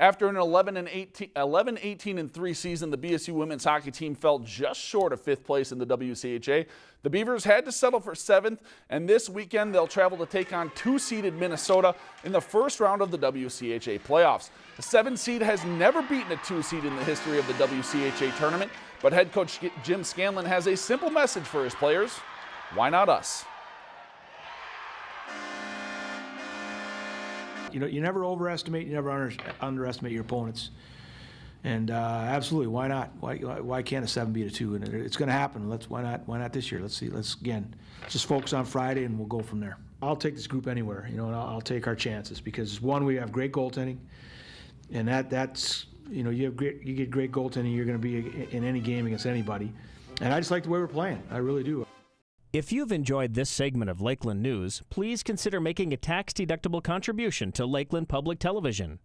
After an 11 and 18, 11, 18 and 3 season, the BSU women's hockey team fell just short of fifth place in the WCHA. The Beavers had to settle for seventh, and this weekend they'll travel to take on two-seeded Minnesota in the first round of the WCHA playoffs. The seven seed has never beaten a two seed in the history of the WCHA tournament, but head coach Jim Scanlan has a simple message for his players. Why not us? You know, you never overestimate, you never under, underestimate your opponents. And uh, absolutely, why not? Why, why can't a seven beat a two? And it's going to happen. Let's why not? Why not this year? Let's see. Let's again, just focus on Friday, and we'll go from there. I'll take this group anywhere, you know, and I'll, I'll take our chances because one, we have great goaltending, and that that's you know you have great you get great goaltending, you're going to be in any game against anybody. And I just like the way we're playing. I really do. If you've enjoyed this segment of Lakeland News, please consider making a tax-deductible contribution to Lakeland Public Television.